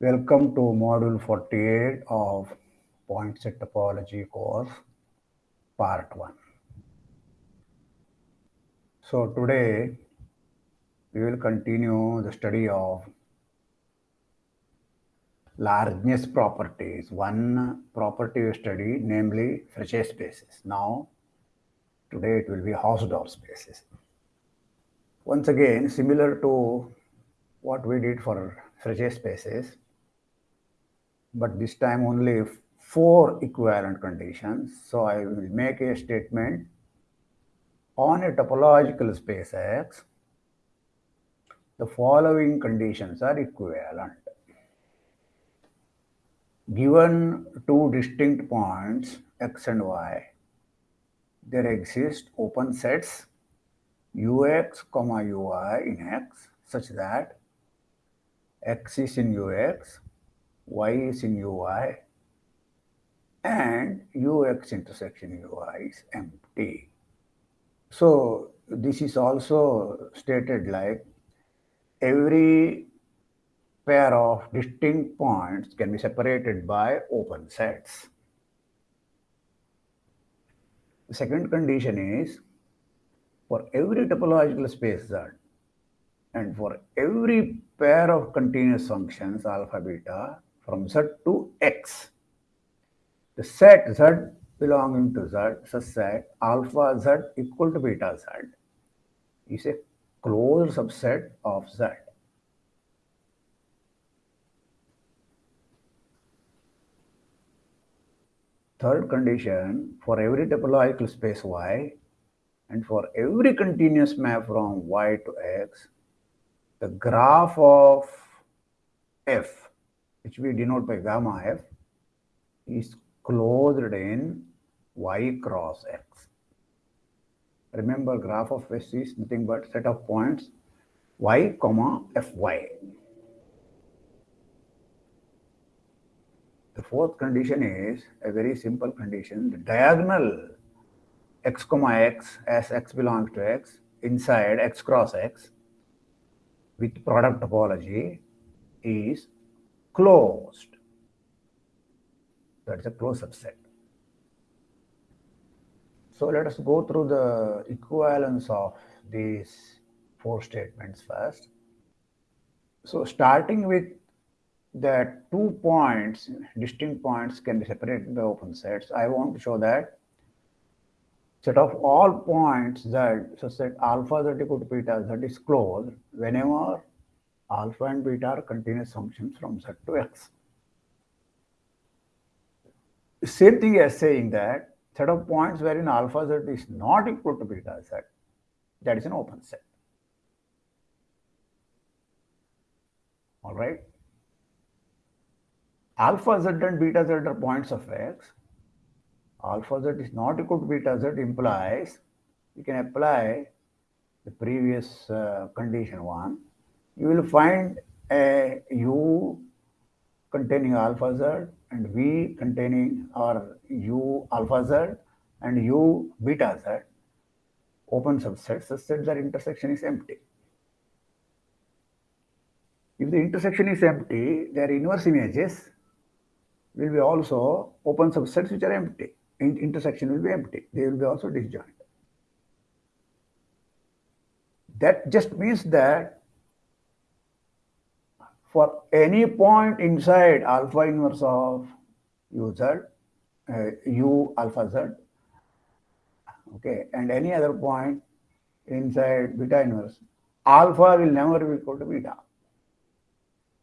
Welcome to module 48 of point set topology course part 1. So today we will continue the study of largeness properties. One property we study namely Frechet spaces. Now today it will be Hausdorff spaces. Once again similar to what we did for Frechet spaces but this time only four equivalent conditions. So I will make a statement on a topological space X. The following conditions are equivalent. Given two distinct points X and Y, there exist open sets ux comma uy in X such that X is in ux y is in ui and ux intersection ui is empty. So this is also stated like every pair of distinct points can be separated by open sets. The second condition is for every topological space Z and for every pair of continuous functions alpha beta from Z to X. The set Z belonging to Z such that alpha Z equal to beta Z is a closed subset of Z. Third condition, for every topological space Y and for every continuous map from Y to X, the graph of F which we denote by gamma f, is closed in y cross x. Remember graph of S is nothing but set of points y comma fy. The fourth condition is a very simple condition. The diagonal x comma x as x belongs to x inside x cross x with product topology is closed. That's a closed subset. So let us go through the equivalence of these four statements first. So starting with the two points, distinct points can be separated by open sets. I want to show that set of all points that so set alpha z equal to beta z is closed whenever alpha and beta are continuous functions from z to x. Same thing as saying that set of points wherein alpha z is not equal to beta z, that is an open set. All right. Alpha z and beta z are points of x. Alpha z is not equal to beta z implies you can apply the previous uh, condition one you will find a U containing alpha z and V containing or U alpha z and U beta z open subsets such that their intersection is empty. If the intersection is empty, their inverse images will be also open subsets which are empty. In intersection will be empty. They will be also disjoint. That just means that for any point inside alpha inverse of u z, uh, u alpha z, okay, and any other point inside beta inverse, alpha will never be equal to beta.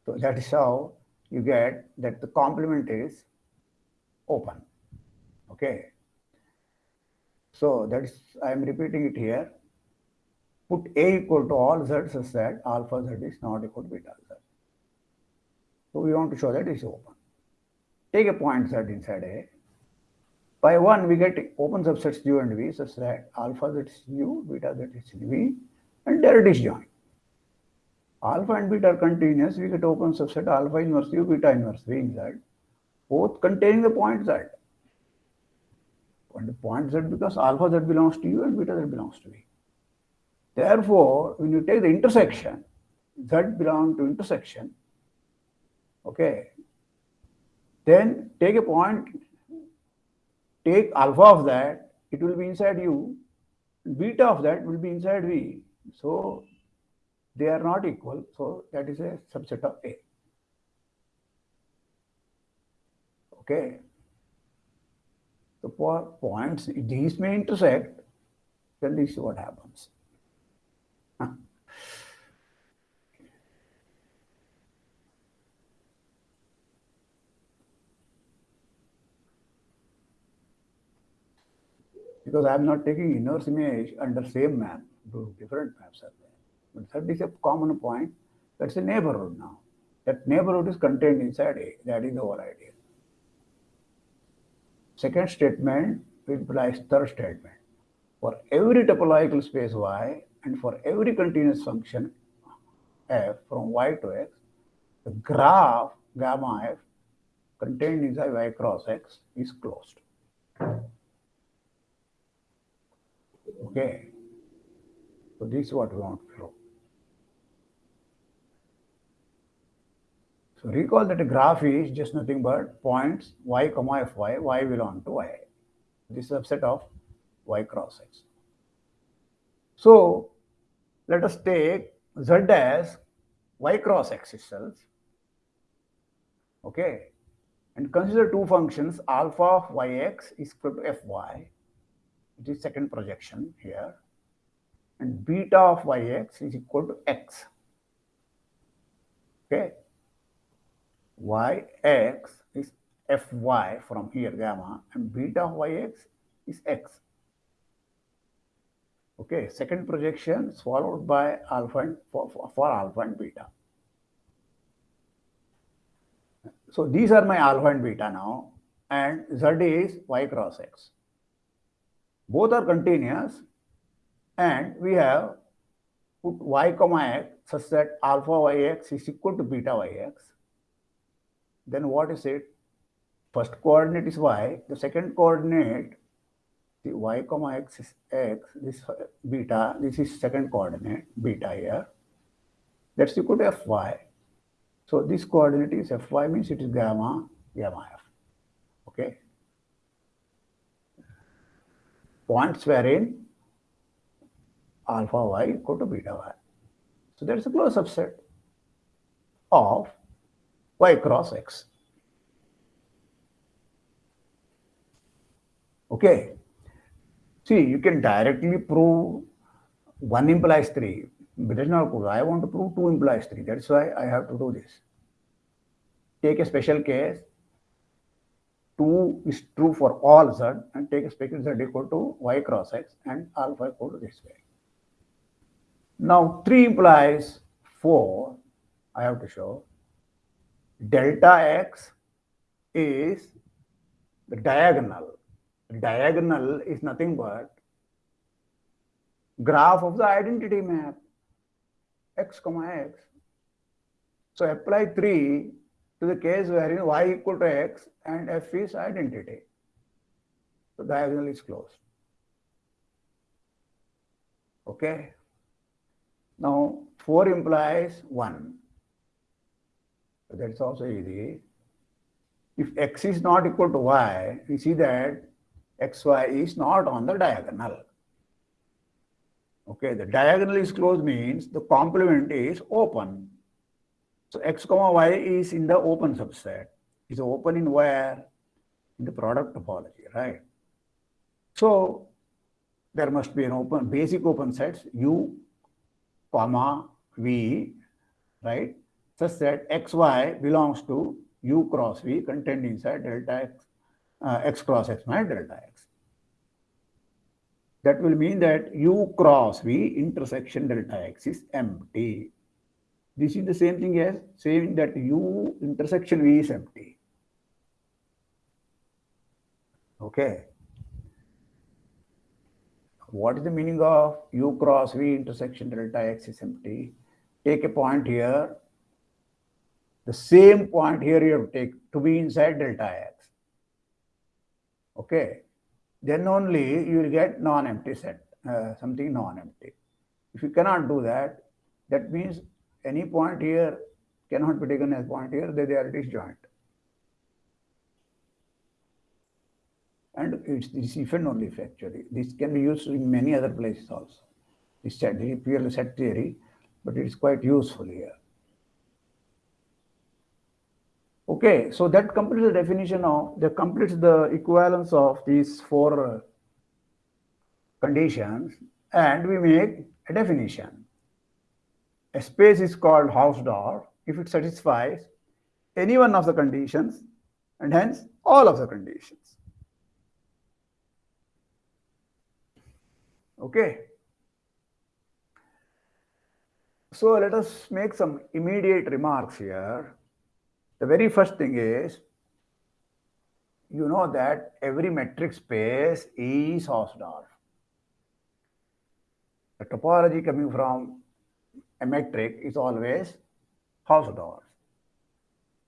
So that is how you get that the complement is open. Okay. So that is, I am repeating it here. Put A equal to all Z such that alpha Z is not equal to beta Z. So we want to show that it's open. Take a point set inside A. By 1, we get open subsets U and V such that alpha z is U, beta z is V, and there it is disjoint. Alpha and beta are continuous, we get open subset alpha inverse u, beta inverse v both containing the point z. And the point z because alpha z belongs to u and beta z belongs to v. Therefore, when you take the intersection, z belong to intersection, okay, then take a point, take alpha of that, it will be inside u, beta of that will be inside v. So they are not equal. So that is a subset of A. Okay. So for points, these may intersect, then this is what happens. because I am not taking inverse image under same map, different maps are there. But that is a common point. That's a neighborhood now. That neighborhood is contained inside A. That is the whole idea. Second statement implies third statement. For every topological space Y and for every continuous function f from y to x, the graph gamma f contained inside y cross x is closed. Okay. So this is what we want to show. So recall that a graph is just nothing but points y comma fy, y belong to y. This is a subset of y cross x. So let us take z as y cross x itself. Okay. And consider two functions alpha of yx is equal to fy. It is second projection here. And beta of yx is equal to x. Okay yx is fy from here gamma and beta of yx is x. Okay, second projection followed by alpha and for, for, for alpha and beta. So these are my alpha and beta now and z is y cross x. Both are continuous and we have put y comma x such that alpha yx is equal to beta yx then what is it? First coordinate is y, the second coordinate, the y comma x is x, this uh, beta, this is second coordinate, beta here. That's equal to fy. So this coordinate is fy means it is gamma, gamma f. Okay. Points wherein alpha y equal to beta y. So is a closed subset of y cross x. Okay. See, you can directly prove 1 implies 3, but it's not good. I want to prove 2 implies 3. That's why I have to do this. Take a special case. 2 is true for all z and take a special z equal to y cross x and alpha equal to this way. Now 3 implies 4. I have to show delta x is the diagonal. Diagonal is nothing but graph of the identity map x comma x. So apply 3 to the case wherein y equal to x and f is identity. So diagonal is closed. Okay. Now 4 implies 1. That's also easy. If x is not equal to y, we see that xy is not on the diagonal. Okay, the diagonal is closed means the complement is open. So x comma y is in the open subset. Is open in where? In the product topology, right? So there must be an open basic open sets u comma v, right? Such that xy belongs to u cross v contained inside delta x, uh, x cross x minus delta x. That will mean that u cross v intersection delta x is empty. This is the same thing as saying that u intersection v is empty. Okay. What is the meaning of u cross v intersection delta x is empty? take a point here. The same point here you have to take to be inside delta x. Okay. Then only you will get non-empty set, uh, something non-empty. If you cannot do that, that means any point here cannot be taken as point here, they, they are disjoint. And it's this only actually. This can be used in many other places also. This set, purely set theory, but it is quite useful here. Okay, so that completes the definition of, that completes the equivalence of these four uh, conditions and we make a definition. A space is called house Hausdorff if it satisfies any one of the conditions and hence all of the conditions. Okay. So let us make some immediate remarks here. The very first thing is, you know that every metric space is Hausdorff. The topology coming from a metric is always Hausdorff.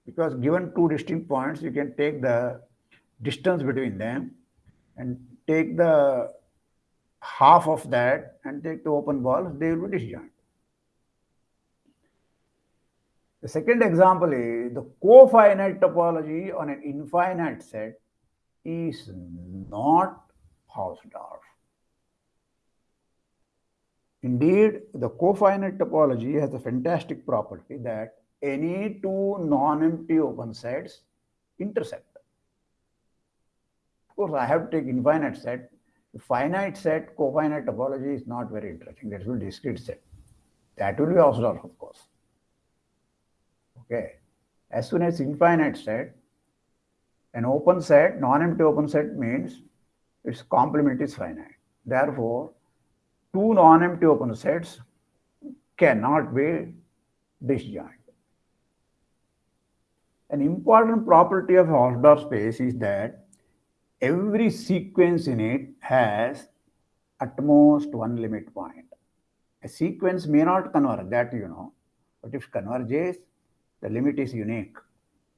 Because given two distinct points, you can take the distance between them and take the half of that and take the open balls, they will be disjoint. The second example is the cofinite topology on an infinite set is not Hausdorff. Indeed, the cofinite topology has a fantastic property that any two non-empty open sets intersect. Of course, I have to take infinite set. The finite set, cofinite topology is not very interesting. That will be discrete set. That will be Hausdorff, of course. Okay. As soon as infinite set, an open set, non-empty open set means its complement is finite. Therefore, two non-empty open sets cannot be disjoint. An important property of Hausdorff space is that every sequence in it has at most one limit point. A sequence may not converge, that you know, but if converges, the limit is unique.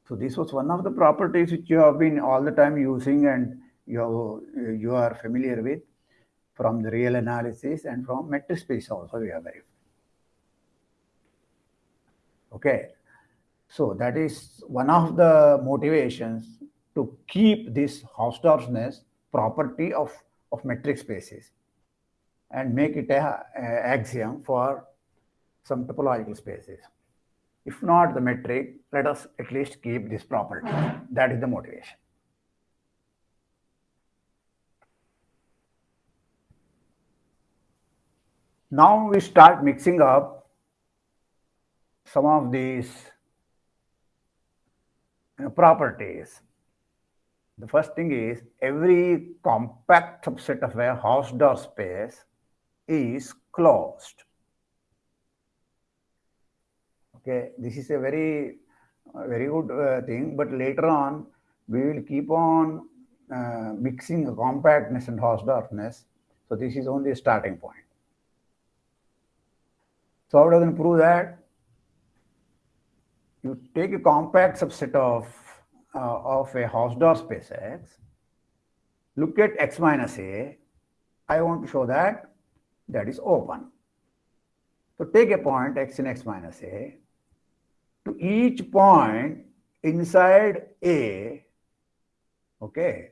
So this was one of the properties which you have been all the time using and you, you are familiar with from the real analysis and from metric space also we have verified. Okay, so that is one of the motivations to keep this Hausdorffness property of, of metric spaces and make it a, a axiom for some topological spaces. If not the metric, let us at least keep this property. That is the motivation. Now we start mixing up some of these properties. The first thing is every compact subset of a Hausdorff space is closed. Okay, this is a very, uh, very good uh, thing, but later on we will keep on uh, mixing compactness and Hausdorffness. So this is only a starting point. So how does it prove that? You take a compact subset of, uh, of a Hausdorff space X, look at X minus A, I want to show that that is open. So take a point X in X minus A, to each point inside A, okay,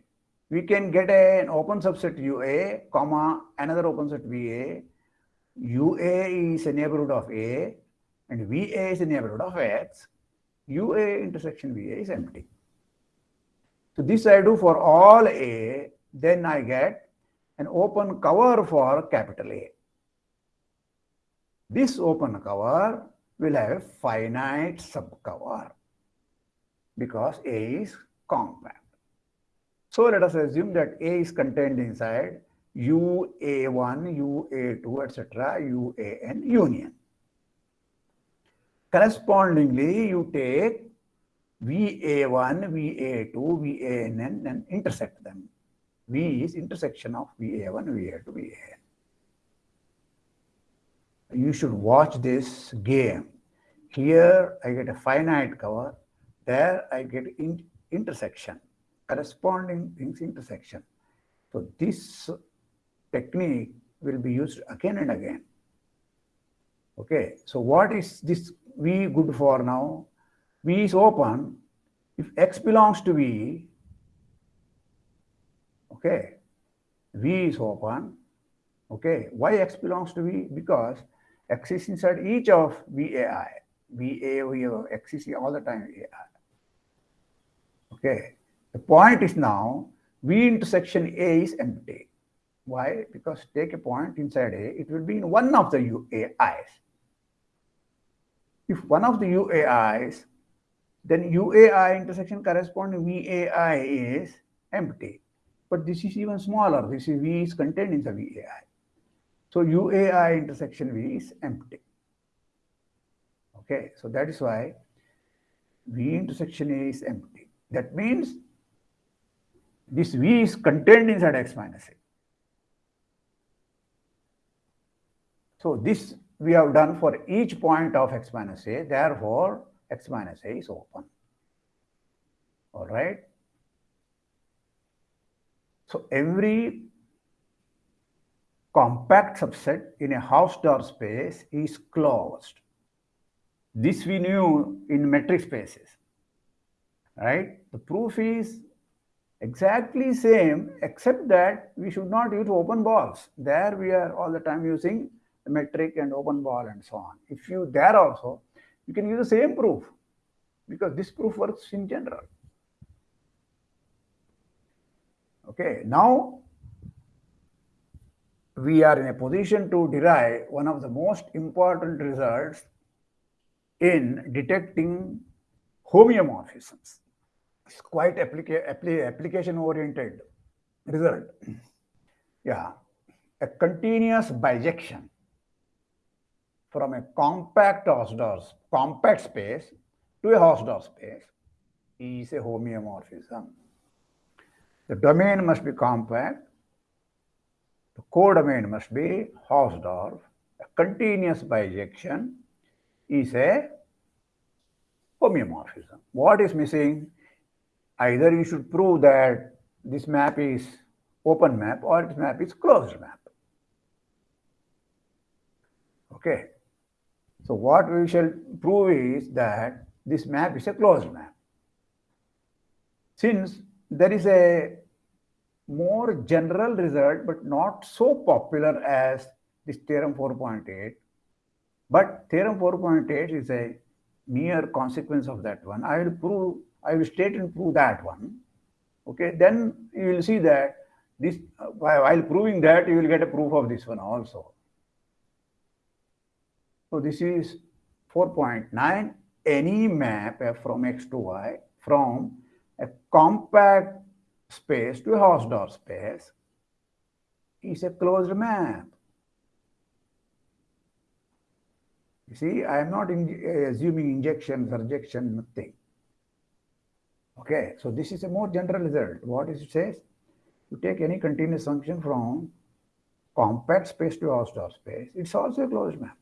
we can get an open subset UA, comma, another open set VA, UA is a neighborhood of A and VA is a neighborhood of X, UA intersection VA is empty. So this I do for all A, then I get an open cover for capital A. This open cover will have finite subcover because A is compact. So let us assume that A is contained inside UA1, UA2, etc., UAN union. Correspondingly, you take VA1, VA2, VAN and intersect them. V is intersection of VA1, VA2, VAN. You should watch this game. Here I get a finite cover, there I get in intersection, corresponding things intersection. So this technique will be used again and again. Okay, so what is this V good for now? V is open. If X belongs to V, okay, V is open. Okay, why X belongs to V? Because X is inside each of VAI. VA, we have X is all the time AI. Okay, the point is now V intersection A is empty. Why? Because take a point inside A, it will be in one of the UAIs. If one of the UAIs, then UAI intersection corresponding VAI is empty. But this is even smaller. This is V is contained in the VAI. So UAI intersection V is empty. Okay, so that is why V intersection A is empty. That means this V is contained inside X minus A. So this we have done for each point of x minus a, therefore x minus a is open. All right. So every compact subset in a Hausdorff space is closed. This we knew in metric spaces, right? The proof is exactly same, except that we should not use open balls. There we are all the time using metric and open ball and so on. If you there also, you can use the same proof because this proof works in general. Okay, now we are in a position to derive one of the most important results in detecting homeomorphisms. It's quite applica application oriented result. Yeah, a continuous bijection from a compact Hausdorff, compact space to a Hausdorff space is a homeomorphism. The domain must be compact. The codomain must be Hausdorff. A continuous bijection is a homeomorphism. What is missing? Either you should prove that this map is open map or this map is closed map. Okay. So what we shall prove is that this map is a closed map. Since there is a more general result, but not so popular as this theorem 4.8, but theorem 4.8 is a mere consequence of that one. I will prove, I will state and prove that one. Okay, then you will see that this, uh, while proving that, you will get a proof of this one also. So this is 4.9. Any map f from x to y from a compact space to a Hausdorff space is a closed map. You see, I am not in, assuming injection, surjection, nothing. Okay, so this is a more general result. What is it says? You take any continuous function from compact space to Hausdorff space, it's also a closed map.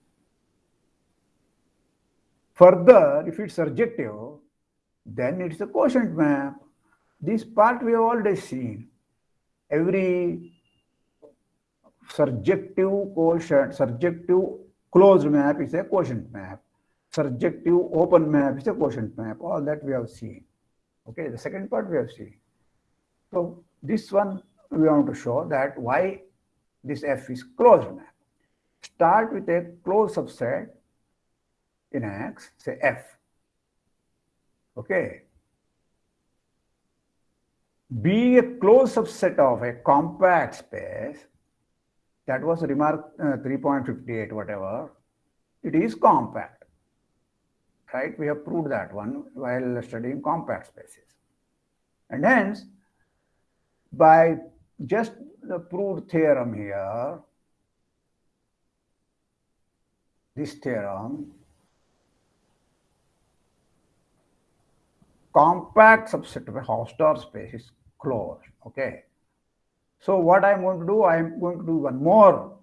Further, if it's surjective, then it's a quotient map. This part we have already seen. Every surjective quotient, surjective closed map is a quotient map. Surjective open map is a quotient map. All that we have seen. Okay, the second part we have seen. So this one we want to show that why this F is closed map. Start with a closed subset in X, say F. Okay. Be a closed subset of a compact space, that was remark uh, 3.58, whatever, it is compact. Right? We have proved that one while studying compact spaces. And hence, by just the proved theorem here, this theorem, compact subset of a Hausdorff space is closed. Okay. So what I'm going to do, I'm going to do one more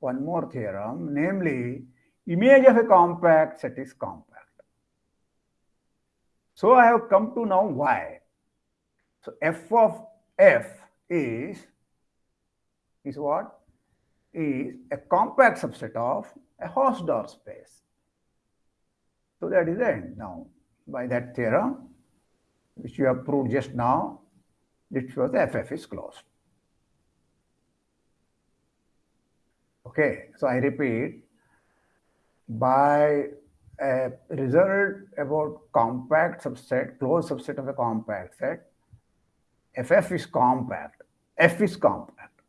one more theorem, namely image of a compact set is compact. So I have come to know why. So f of f is, is what? Is a compact subset of a Hausdorff space. So that is the end now. By that theorem, which you have proved just now, it shows the FF is closed. Okay, so I repeat, by a result about compact subset, closed subset of a compact set, FF is compact, F is compact.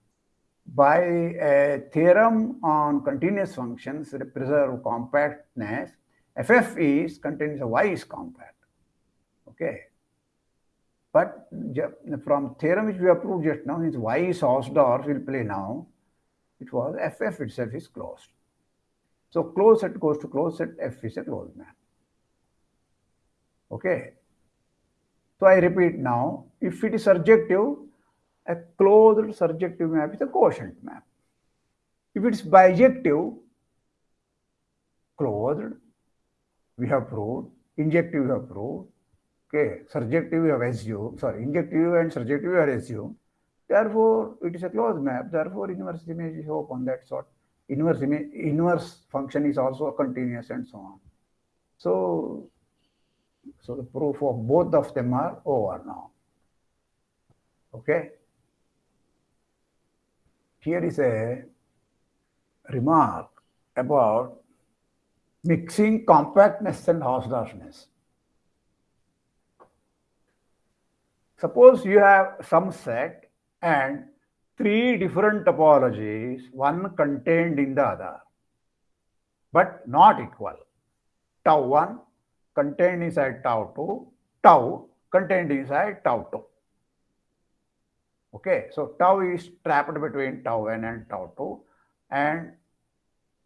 By a theorem on continuous functions that preserve compactness, FF is continuous, Y is compact. Okay. But from theorem which we have proved just now, is Y is Hausdorff will play now. It was FF itself is closed. So closed set goes to closed set, F is a closed map. Okay. So I repeat now, if it is surjective, a closed surjective map is a quotient map. If it is bijective, closed, we have proved, injective we have proved, okay, surjective we have sorry, injective and surjective have assumed. Therefore, it is a closed map, therefore inverse image is open, That sort inverse image, inverse function is also continuous and so on. So, so the proof of both of them are over now. Okay. Here is a remark about mixing compactness and Hausdorffness. Suppose you have some set and three different topologies, one contained in the other, but not equal. Tau 1 contained inside tau 2, tau contained inside tau 2. Okay, so tau is trapped between tau n and tau 2 and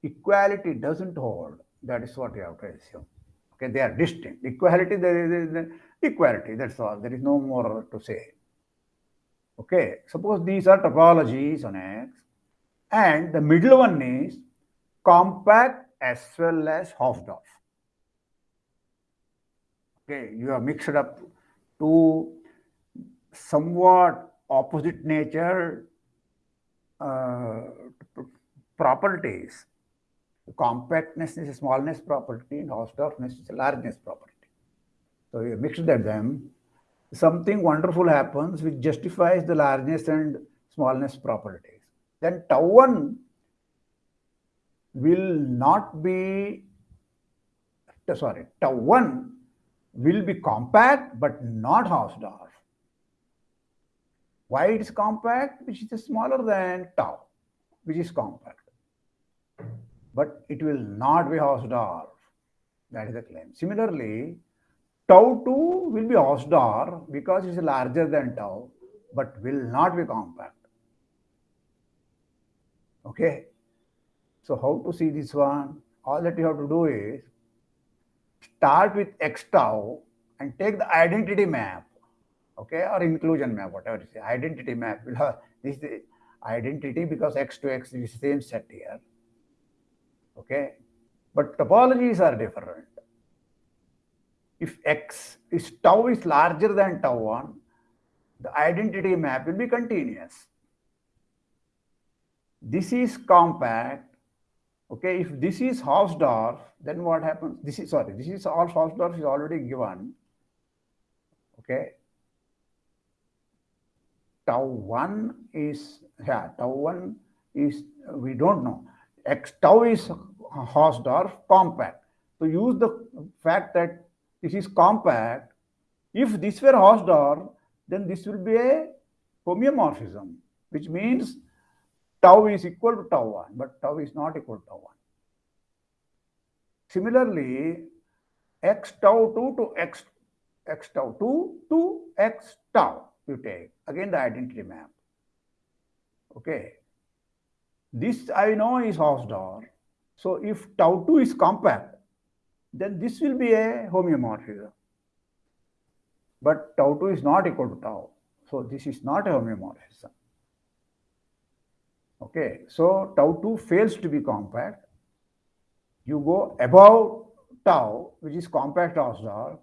equality doesn't hold. That is what you have to assume. Okay, they are distinct. Equality, there is equality, that's all. There is no more to say. Okay, suppose these are topologies on X and the middle one is compact as well as Hausdorff. Okay, you have mixed up two somewhat opposite nature uh, properties. Compactness is a smallness property and Hausdorffness is a largeness property. So you mixed them something wonderful happens which justifies the largeness and smallness properties. Then tau 1 will not be, sorry, tau 1 will be compact but not Hausdorff. Why it is compact? Which is smaller than tau, which is compact. But it will not be Hausdorff. That is the claim. Similarly, Tau 2 will be Hausdorff because it's larger than tau, but will not be compact. Okay. So how to see this one? All that you have to do is start with x tau and take the identity map, okay, or inclusion map, whatever it is. Identity map this is identity because x to x is the same set here. Okay. But topologies are different if x is tau is larger than tau 1, the identity map will be continuous. This is compact. Okay, if this is Hausdorff, then what happens? This is sorry, this is all Hausdorff is already given. Okay. Tau 1 is yeah, tau 1 is we don't know. X tau is Hausdorff compact. So use the fact that this is compact. If this were Hausdorff, then this will be a homeomorphism, which means tau is equal to tau 1, but tau is not equal to tau 1. Similarly, x tau 2 to x, x tau 2 to x tau you take. Again, the identity map. Okay. This I know is Hausdorff. So if tau 2 is compact, then this will be a homeomorphism. But tau 2 is not equal to tau. So this is not a homeomorphism. Okay, so tau 2 fails to be compact. You go above tau, which is compact Hausdorff,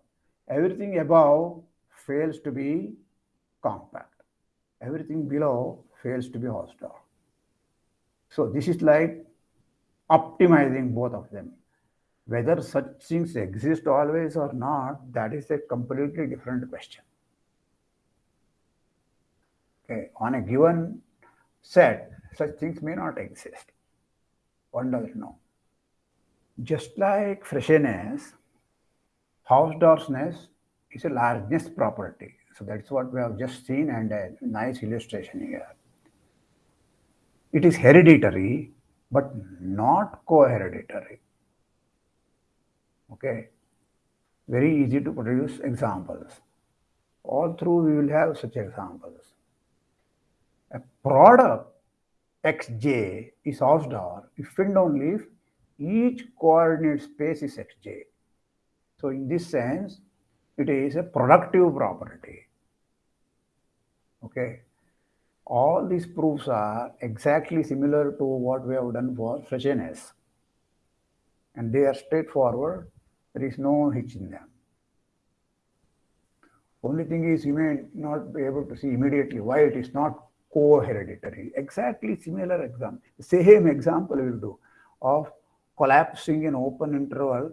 everything above fails to be compact. Everything below fails to be Hausdorff. So this is like optimizing both of them. Whether such things exist always or not, that is a completely different question. Okay, on a given set, such things may not exist. One doesn't know. Just like freshness, house Hausdorffness is a largeness property. So that's what we have just seen and a nice illustration here. It is hereditary, but not co-hereditary. Okay. Very easy to produce examples. All through we will have such examples. A product xj is Hausdorff if and only if each coordinate space is xj. So in this sense, it is a productive property. Okay. All these proofs are exactly similar to what we have done for freshness. And they are straightforward. There is no hitch in them. Only thing is you may not be able to see immediately why it is not co-hereditary. Exactly similar example. Same example we will do of collapsing an open interval,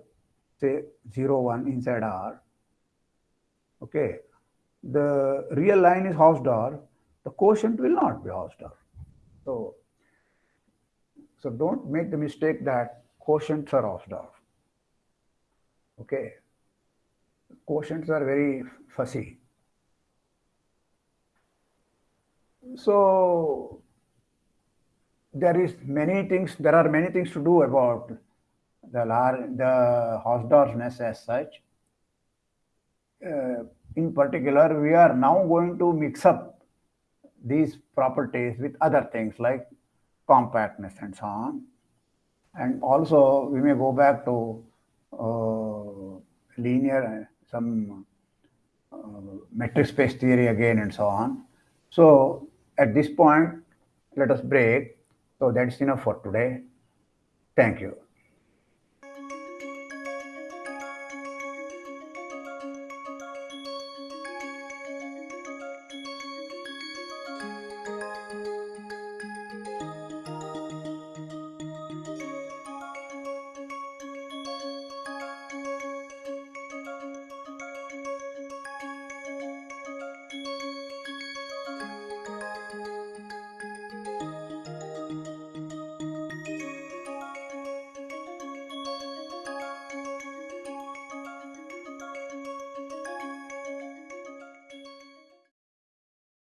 say 0, 1 inside R. Okay. The real line is Hausdorff. The quotient will not be Hausdorff. So, so don't make the mistake that quotients are Hausdorff. Okay. Quotients are very fussy. So there is many things, there are many things to do about the, the Hausdorffness as such. Uh, in particular, we are now going to mix up these properties with other things like compactness and so on. And also we may go back to uh, linear, some uh, metric space theory again and so on. So at this point, let us break. So that's enough for today. Thank you.